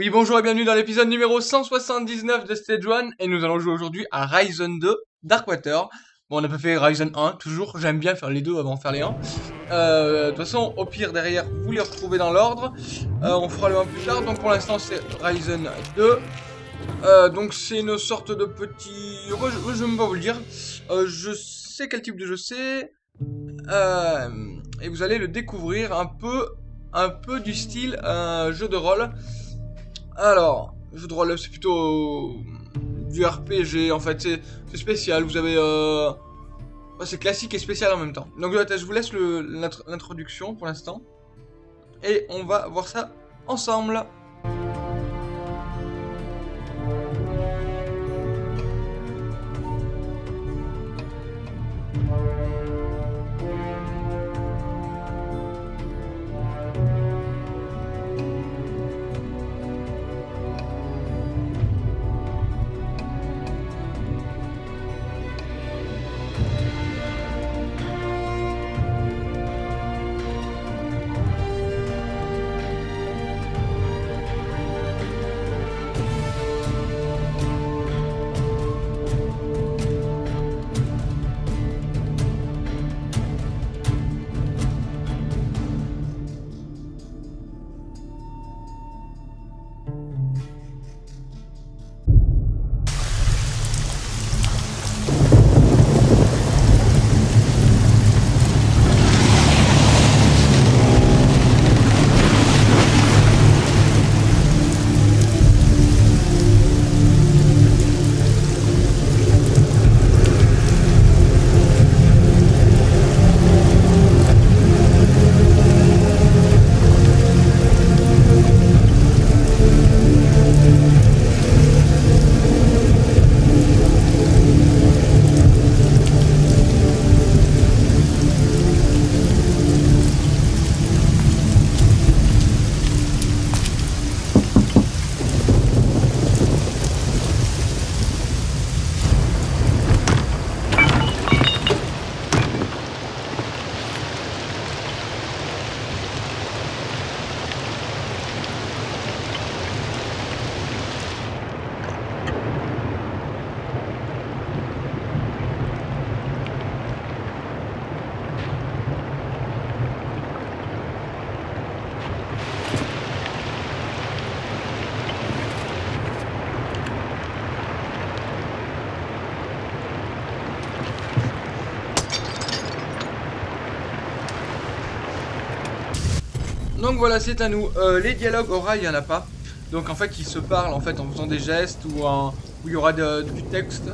Oui, bonjour et bienvenue dans l'épisode numéro 179 de Stage 1 et nous allons jouer aujourd'hui à Ryzen 2 Darkwater. Bon, on a pas fait Ryzen 1, toujours, j'aime bien faire les deux avant de faire les 1. Euh, de toute façon, au pire, derrière, vous les retrouvez dans l'ordre. Euh, on fera le 1 plus tard, donc pour l'instant, c'est Ryzen 2. Euh, donc c'est une sorte de petit... je, je vais pas vous le dire. Je sais quel type de jeu c'est. Et vous allez le découvrir un peu, un peu du style un jeu de rôle. Alors, jeu de c'est plutôt du RPG, en fait, c'est spécial, vous avez... Euh... c'est classique et spécial en même temps. Donc je vous laisse l'introduction pour l'instant. Et on va voir ça ensemble. Donc voilà, c'est à nous. Euh, les dialogues oraux, il n'y en a pas. Donc en fait, ils se parlent en faisant des gestes ou il y aura du texte,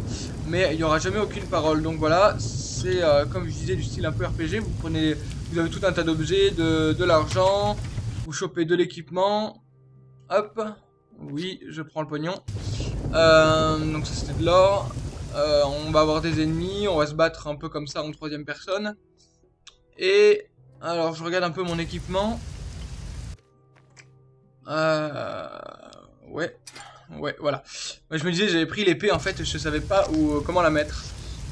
mais il n'y aura jamais aucune parole. Donc voilà, c'est euh, comme je disais du style un peu RPG. Vous prenez, vous avez tout un tas d'objets, de, l'argent, vous chopez de l'équipement. Hop, oui, je prends le pognon. Euh, donc ça c'était de l'or. on va avoir des ennemis, on va se battre un peu comme ça en troisième personne. Et alors je regarde un peu mon équipement. Euh... Ouais. Ouais, voilà. je me disais, j'avais pris l'épée, en fait, je savais pas où, euh, comment la mettre.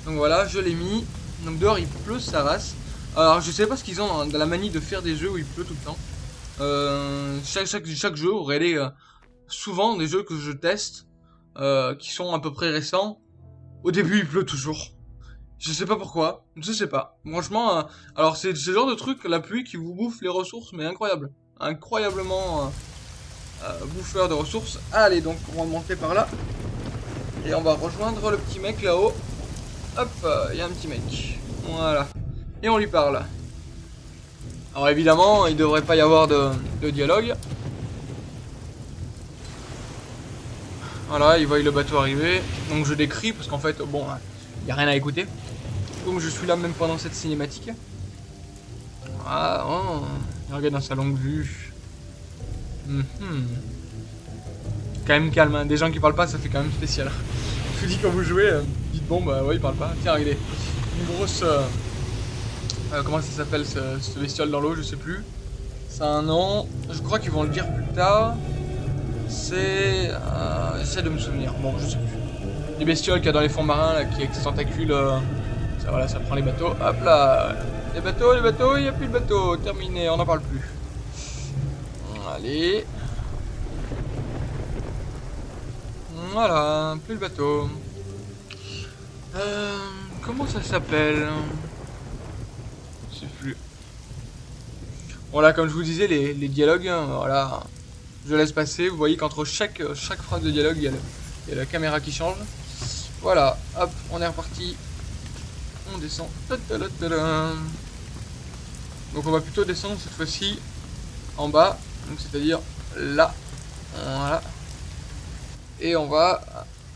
Donc voilà, je l'ai mis. Donc dehors, il pleut sa race. Alors, je sais pas ce qu'ils ont dans la manie de faire des jeux où il pleut tout le temps. Euh, chaque, chaque, chaque jeu aurait les, euh, souvent des jeux que je teste, euh, qui sont à peu près récents. Au début, il pleut toujours. Je sais pas pourquoi, je sais pas. Franchement, euh, alors c'est ce genre de truc, la pluie qui vous bouffe les ressources, mais incroyable. Incroyablement bouffeur de ressources. Allez, donc on va monter par là. Et on va rejoindre le petit mec là-haut. Hop, il y a un petit mec. Voilà. Et on lui parle. Alors évidemment, il devrait pas y avoir de, dialogue. Voilà, il voit le bateau arriver. Donc je décris parce qu'en fait, bon, il n'y a rien à écouter. Donc je suis là même pendant cette cinématique. Ah, oh, il regarde dans sa longue vue. Mhm. Quand même calme, hein. des gens qui parlent pas, ça fait quand même spécial. Je vous dis quand vous jouez, euh, dites bon, bah ouais, il parle pas. Tiens, regardez, une grosse. Euh, euh, comment ça s'appelle ce, bestiole dans l'eau, je sais plus. C'est un nom, je crois qu'ils vont le dire plus tard. C'est. J'essaie de me souvenir, bon, je sais plus. Les bestioles qu'il y a dans les fonds marins, là, qui avec ses tentacules. ça, voilà, ça prend les bateaux. Hop là Les bateaux, les bateaux, il n'y a plus de bateaux, terminé, on n'en parle plus. Allez. Voilà, plus le bateau. Euh, comment ça s'appelle? Je sais plus. Voilà, comme je vous disais, les, dialogues, hein, voilà. Je laisse passer. Vous voyez qu'entre chaque, chaque phrase de dialogue, il y, a la caméra qui change. Voilà, hop, on est reparti. On descend. Donc on va plutôt descendre cette fois-ci en bas. Donc c'est-à-dire là. Voilà. Et on va...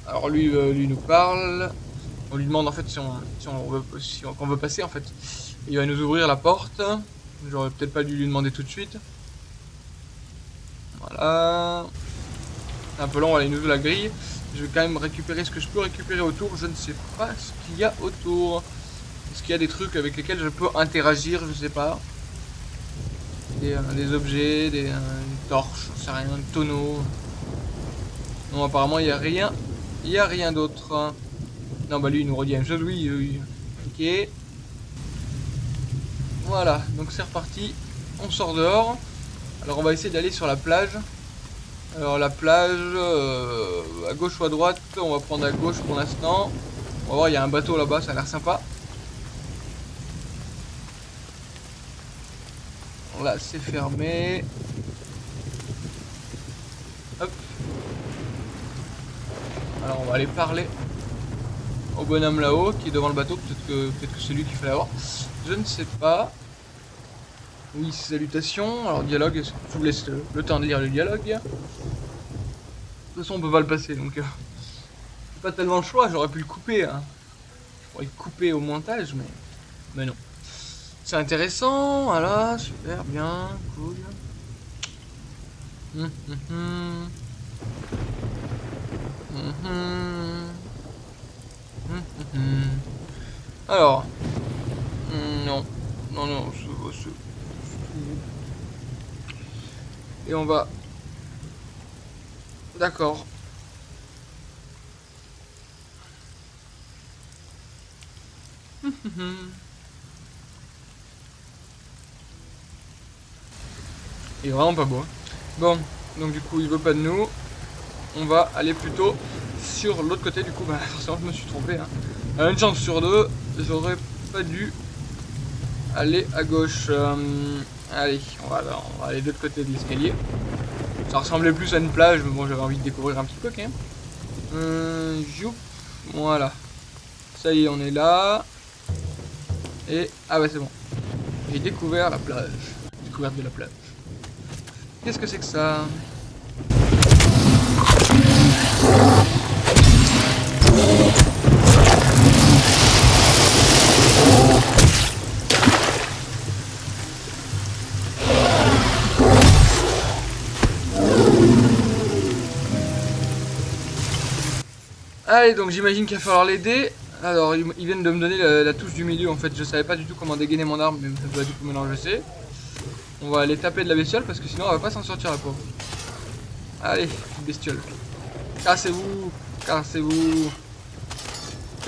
Alors lui, euh, lui nous parle. On lui demande en fait si on, si on veut, si on, veut passer en fait. Il va nous ouvrir la porte. J'aurais peut-être pas dû lui demander tout de suite. Voilà. Un peu long, allez, il nous ouvre la grille. Je vais quand même récupérer ce que je peux récupérer autour. Je ne sais pas ce qu'il y a autour. Est-ce qu'il y a des trucs avec lesquels je peux interagir? Je sais pas. Des, euh, objets, des torches, je sais rien, un tonneau. Non, apparemment, il n'y a rien. Il n'y a rien d'autre. Non, bah lui, il nous redit la même chose. Oui, oui. Ok. Voilà, donc c'est reparti. On sort dehors. Alors, on va essayer d'aller sur la plage. Alors, la plage, euh, à gauche ou à droite, on va prendre à gauche pour l'instant. On va voir, il y a un bateau là-bas, ça a l'air sympa. Là, c'est fermé. Hop. Alors on va aller parler au bonhomme là-haut qui est devant le bateau. Peut-être que, c'est lui qu'il fallait avoir. Je ne sais pas. Oui, salutations. Alors dialogue, je vous laisse le, temps de lire le dialogue? De toute façon, on peut pas le passer, donc... Euh, pas tellement le choix, j'aurais pu le couper. Hein. Je pourrais le couper au montage, mais... Mais non. C'est intéressant, voilà, super, bien, cool. Hum, hum, hum. Alors. Non. Non, non, c'est... Et on va... D'accord. Il est vraiment pas beau. Hein. Bon, donc du coup il veut pas de nous on va aller plutôt sur l'autre côté. Du coup, bah, forcément, je me suis trompé. Hein. une chance sur deux, j'aurais pas dû aller à gauche. Euh, allez, on va, on va aller de l'autre côté de l'escalier. Ça ressemblait plus à une plage, mais bon, j'avais envie de découvrir un petit peu quand même. Euh, voilà. Ça y est, on est là. Et, ah ouais, c'est bon. J'ai découvert la plage. Découverte de la plage. Qu'est-ce que c'est que ça Allez, donc j'imagine qu'il va falloir l'aider. Alors, ils viennent de me donner la, touche du milieu, en fait. Je savais pas du tout comment dégainer mon arme, mais ça doit du coup maintenant je sais. On va aller taper de la bestiole, parce que sinon on va pas s'en sortir la pauvre. Allez, bestiole. Cassez-vous Cassez-vous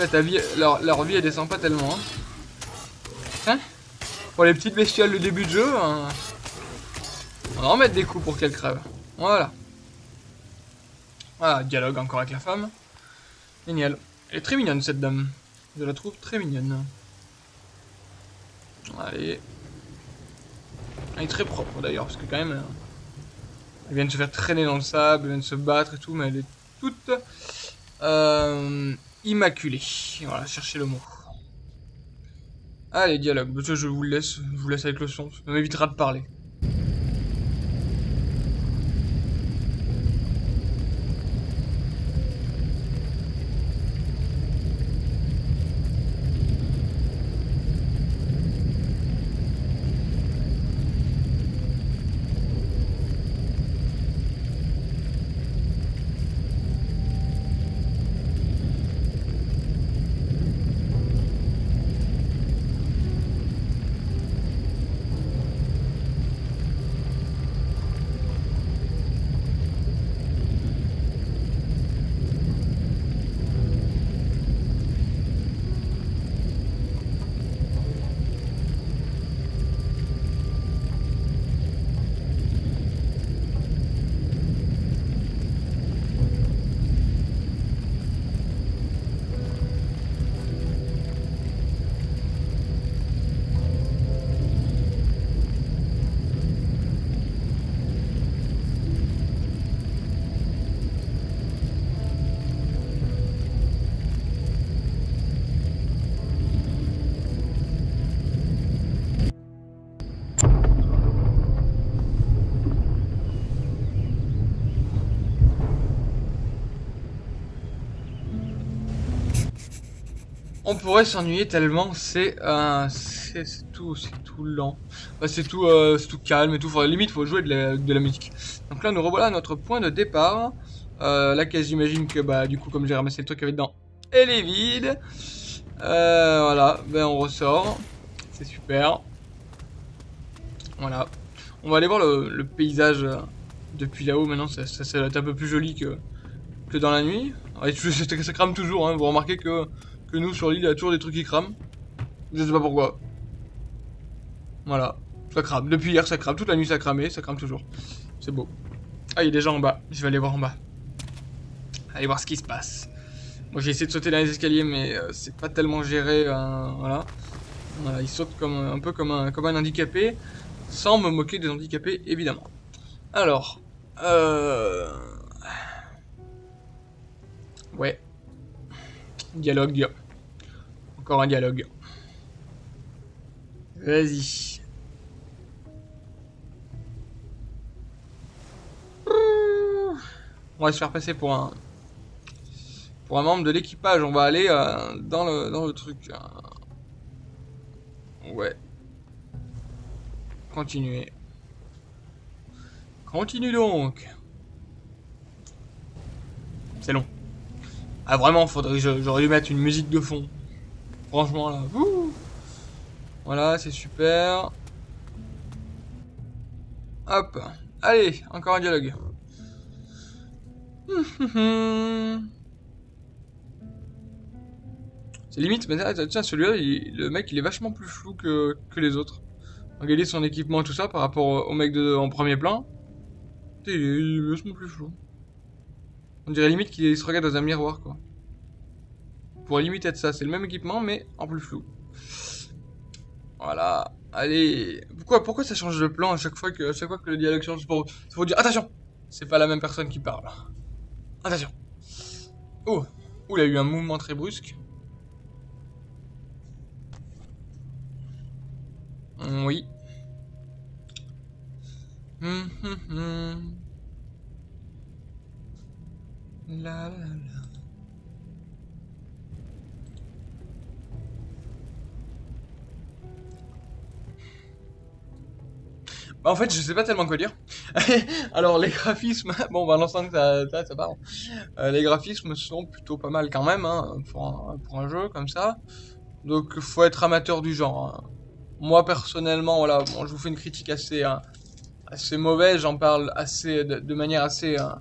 ta vie, leur, vie elle descend pas tellement. Hein. hein? Pour les petites bestioles le début de jeu, hein. on va en mettre des coups pour qu'elles crèvent. Voilà. Voilà, dialogue encore avec la femme. Génial. Elle est très mignonne cette dame. Je la trouve très mignonne. Allez. Elle est très propre d'ailleurs, parce que quand même... Elle vient de se faire traîner dans le sable, elle vient de se battre et tout, mais elle est toute euh, immaculée. Voilà, cherchez le mot. Allez, dialogue. Je vous laisse, je vous laisse avec le son. Ça m'évitera de parler. On pourrait s'ennuyer tellement c'est euh, tout, tout lent. Bah, c'est tout, euh, tout calme et tout. Enfin, limite, faut jouer de la, musique. Donc là, nous revoilà à notre point de départ. Euh, la caisse, j'imagine que bah du coup, comme j'ai ramassé le truc avait dedans, elle est vide. Euh, voilà, ben on ressort. C'est super. Voilà. On va aller voir le, paysage euh, depuis là-haut. Maintenant, ça, ça, ça, va être un peu plus joli que, que dans la nuit. Et ça crame toujours. Hein. Vous remarquez que que nous sur l'île, il y a toujours des trucs qui crament. Je sais pas pourquoi. Voilà, ça crame. Depuis hier, ça crame. Toute la nuit, ça cramé, ça crame toujours. C'est beau. Ah, il y a des gens en bas. Je vais aller voir en bas. Aller voir ce qui se passe. Moi, j'ai essayé de sauter dans les escaliers, mais euh, c'est pas tellement géré. Euh, voilà. Voilà, il saute comme, un peu comme un, comme un handicapé. Sans me moquer des handicapés, évidemment. Alors. Euh... Ouais. Dialogue. Encore un dialogue. Vas-y. On va se faire passer pour un pour un membre de l'équipage. On va aller euh, dans le dans le truc. Ouais. Continuez. Continue donc. C'est long. Ah vraiment, faudrait j'aurais dû mettre une musique de fond. Franchement là. voilà, c'est super. Hop. Allez, encore un dialogue. C'est limite, mais tiens, celui-là, le mec, il est vachement plus flou que, que les autres. Regardez son équipement et tout ça par rapport au mec de, en premier plan. Il est vachement plus flou. On dirait limite qu'il se regarde dans un miroir, quoi. Pour limiter être ça, c'est le même équipement, mais en plus flou. Voilà. Allez. Pourquoi, pourquoi ça change de plan à chaque fois que, à chaque fois que le dialogue change pour, pour dire attention, c'est pas la même personne qui parle. Attention. Oh. Ouh, il a eu un mouvement très brusque. Oui. Hum, hum, hum. La la la. Bah, en fait, je sais pas tellement quoi dire. Alors, les graphismes, bon, bah, l'ensemble, ça, ça, ça parle. Euh, les graphismes sont plutôt pas mal quand même, hein, pour, un, jeu comme ça. Donc, faut être amateur du genre. Hein. Moi, personnellement, voilà, bon, je vous fais une critique assez, hein, assez mauvaise, j'en parle assez, de, manière assez, hein,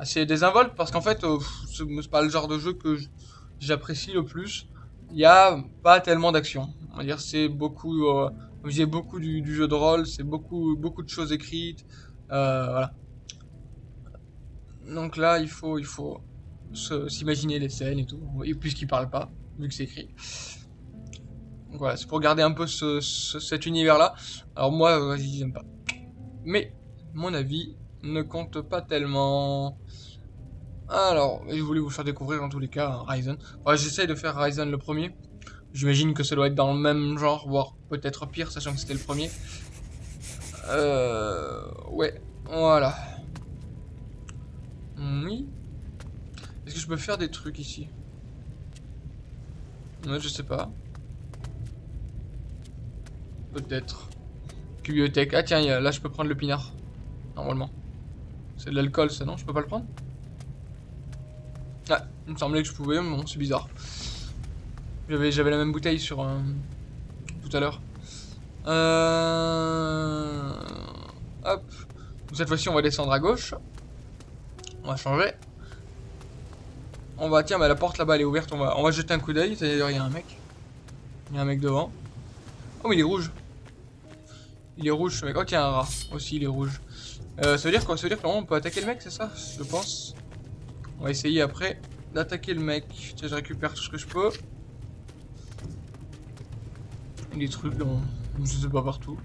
assez désinvolte, parce qu'en fait, euh, c'est pas le genre de jeu que j'apprécie le plus. Il n'y a pas tellement d'action. On va dire, c'est beaucoup. Euh, j'ai beaucoup du, jeu de rôle, c'est beaucoup, beaucoup de choses écrites. Euh, voilà. Donc là, il faut, il faut s'imaginer les scènes et tout, puisqu'il parle pas, vu que c'est écrit. Donc voilà, c'est pour garder un peu ce, cet univers-là. Alors moi, j'aime pas. Mais, mon avis ne compte pas tellement. Alors, je voulais vous faire découvrir en tous les cas Ryzen. Ouais, J'essaye de faire Ryzen le premier. J'imagine que ça doit être dans le même genre, voire peut-être pire, sachant que c'était le premier. Euh... Ouais, voilà. Oui. Est-ce que je peux faire des trucs ici? Ouais, je sais pas. Peut-être. Bibliothèque. Ah tiens, là je peux prendre le pinard. Normalement. C'est de l'alcool ça, non? Je peux pas le prendre? Ah, il me semblait que je pouvais, mais bon, c'est bizarre. J'avais la même bouteille sur euh, tout à l'heure. Euh... Hop. cette fois-ci, on va descendre à gauche. On va changer. On va, tiens, bah, la porte là-bas, elle est ouverte. On va, on va jeter un coup d'œil. D'ailleurs, il y a un mec. Il y a un mec devant. Oh, mais il est rouge. Il est rouge, ce mec. Oh, tiens, un rat. Aussi, il est rouge. Euh, ça veut dire quoi? Ça veut dire qu'on peut attaquer le mec, c'est ça? Je pense. On va essayer après d'attaquer le mec. Tiens, je récupère tout ce que je peux des trucs dans, je sais pas partout.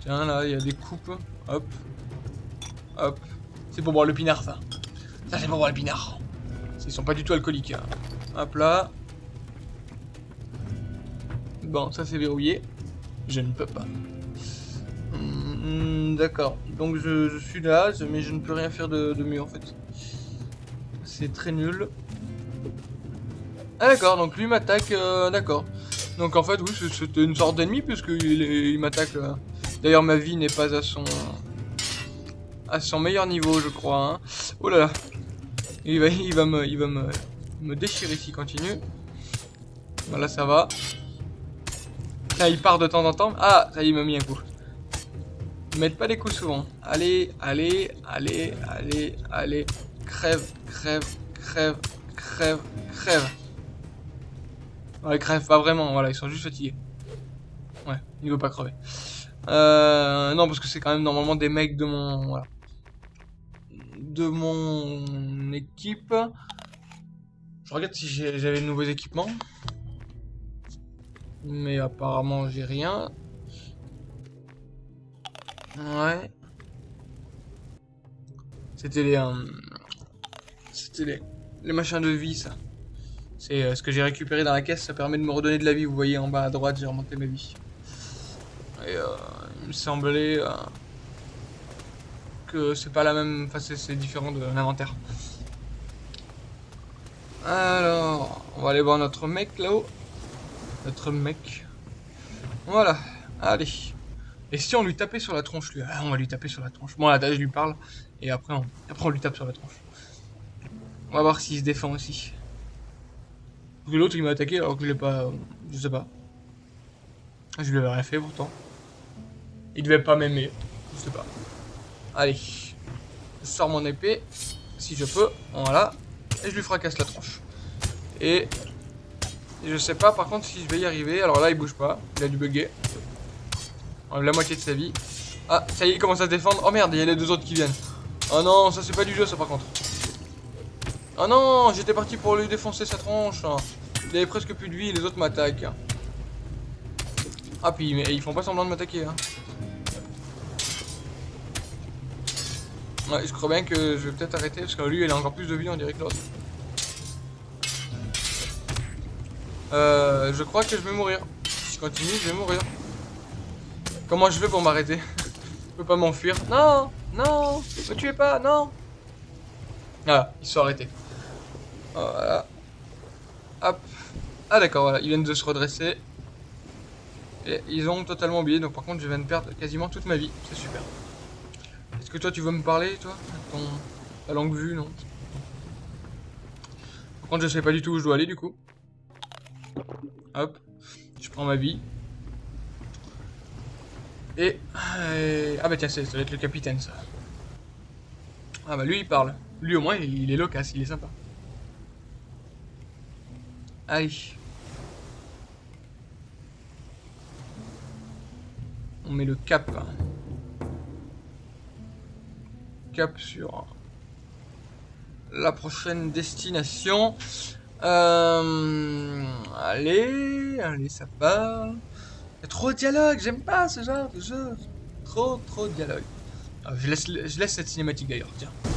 Tiens, là, il y a des coupes. Hop. Hop. C'est pour boire le pinard, ça. Ça, c'est pour boire le pinard. Ils sont pas du tout alcooliques. Hein. Hop là. Bon, ça c'est verrouillé. Je ne peux pas. Hmm, d'accord. Donc je, suis là, mais je ne peux rien faire de, de mieux en fait. C'est très nul. Ah d'accord, donc lui m'attaque, euh, d'accord. Donc en fait, oui, c'était une sorte d'ennemi puisqu'il il, m'attaque. Euh. D'ailleurs, ma vie n'est pas à son à son meilleur niveau, je crois. Hein. Oh là là, il va, il va me, il va me, me déchirer s'il continue. Voilà, ça va. Là, il part de temps en temps. Ah, ça il m'a mis un coup. Mettez pas les coups souvent. Allez, allez, allez, allez, allez. Crève, crève, crève, crève, crève. Ouais, crève pas vraiment, voilà, ils sont juste fatigués. Ouais, il veut pas crever. Euh, non, parce que c'est quand même normalement des mecs de mon... Voilà. De mon équipe. Je regarde si j'avais de nouveaux équipements. Mais apparemment, j'ai rien. Ouais. C'était les... Euh, c'était les... Les machins de vie, ça. C'est euh, ce que j'ai récupéré dans la caisse, ça permet de me redonner de la vie. Vous voyez en bas à droite, j'ai remonté ma vie. Et euh, il me semblait euh, que c'est pas la même... Enfin, c'est différent de l'inventaire. Alors, on va aller voir notre mec là-haut. Notre mec. Voilà, allez. Et si on lui tapait sur la tronche, lui ah, On va lui taper sur la tronche. Bon, là, je lui parle, et après après on lui tape sur la tronche. On va voir s'il se défend aussi. L'autre il m'a attaqué alors que je l'ai pas... Je sais pas. Je lui avais rien fait pourtant. Il devait pas m'aimer. Je sais pas. Allez. Je sors mon épée. Si je peux. Voilà. Et je lui fracasse la tronche. Et... Je sais pas par contre si je vais y arriver. Alors là il bouge pas. Il a dû bugger. La moitié de sa vie. Ah, ça y est, il commence à se défendre. Oh merde, il y a les deux autres qui viennent. Oh non, ça c'est pas du jeu ça par contre. Oh non, j'étais parti pour lui défoncer sa tronche. Il avait presque plus de vie, les autres m'attaquent. Ah, puis ils font pas semblant de m'attaquer. Hein. Je crois bien que je vais peut-être arrêter parce que lui, il a encore plus de vie, on dirait que l'autre. Euh, je crois que je vais mourir. Si je continue, je vais mourir. Comment je fais pour m'arrêter? Je peux pas m'enfuir. Non Non Me tuez pas Non Ah, ils sont arrêtés. Voilà. Hop. Ah d'accord, voilà, ils viennent de se redresser. Et ils ont totalement oublié, donc par contre je viens de perdre quasiment toute ma vie. C'est super. Est-ce que toi tu veux me parler, toi? Ton... Ta langue vue, non? Par contre je sais pas du tout où je dois aller du coup. Hop. Je prends ma vie. Et... Ah bah tiens, ça doit être le capitaine ça. Ah bah lui il parle. Lui au moins il est loquace, il est sympa. Allez. On met le cap. Cap sur la prochaine destination. Euh, allez, allez, ça. Il y a trop de dialogue, j'aime pas ce genre de jeu. Trop, trop de dialogue. Ah, je, laisse, je laisse cette cinématique d'ailleurs, tiens.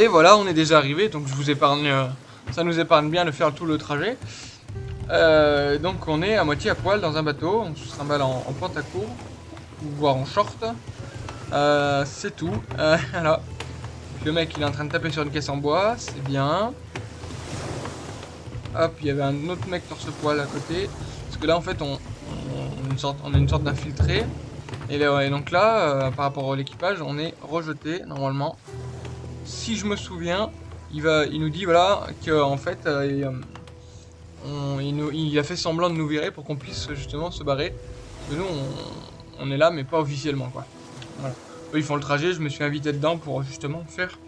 Et voilà, on est déjà arrivé, donc je vous épargne, euh, ça nous épargne bien de faire tout le trajet. Euh, donc on est à moitié à poil dans un bateau, on se trimballe en, en pantacourt, voire en short. Euh, c'est tout, le mec il est en train de taper sur une caisse en bois, c'est bien. Hop, il y avait un autre mec torse poil à côté. Parce que là en fait on, une sorte, a une sorte d'infiltré. Et, donc là, par rapport à l'équipage, on est rejeté normalement. Si je me souviens, il, va, il nous dit voilà qu'en fait euh, il, nous, il, a fait semblant de nous virer pour qu'on puisse justement se barrer. Nous on, est là mais pas officiellement quoi. Eux ils font le trajet, je me suis invité dedans pour justement faire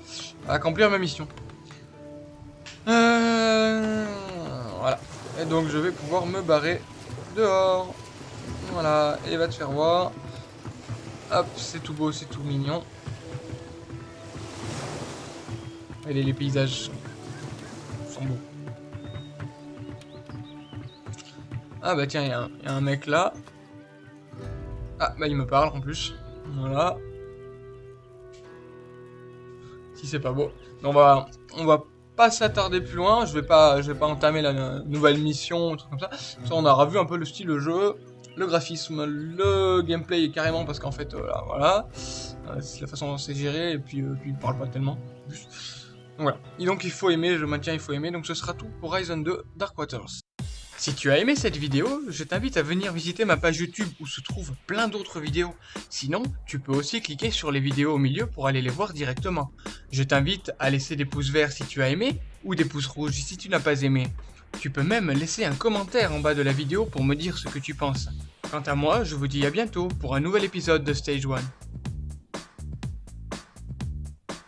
accomplir ma mission. Euh, voilà. Et donc je vais pouvoir me barrer dehors. Voilà, et va te faire voir. Hop, c'est tout beau, c'est tout mignon. Et les, paysages sont, beaux. Ah bah tiens, il y, a un mec là. Ah bah il me parle en plus. Voilà. Si c'est pas beau. On va, on va pas s'attarder plus loin. Je vais pas, je vais pas entamer la nouvelle mission, tout comme ça. On aura vu un peu le style de jeu, le graphisme, le gameplay carrément parce qu'en fait, euh, voilà, euh, c'est la façon dont c'est géré et puis, euh, puis il parle pas tellement. Voilà. Et donc il faut aimer, je maintiens, il faut aimer. Donc ce sera tout pour Horizon 2 Dark Waters. Si tu as aimé cette vidéo, je t'invite à venir visiter ma page YouTube où se trouvent plein d'autres vidéos. Sinon, tu peux aussi cliquer sur les vidéos au milieu pour aller les voir directement. Je t'invite à laisser des pouces verts si tu as aimé ou des pouces rouges si tu n'as pas aimé. Tu peux même laisser un commentaire en bas de la vidéo pour me dire ce que tu penses. Quant à moi, je vous dis à bientôt pour un nouvel épisode de Stage 1.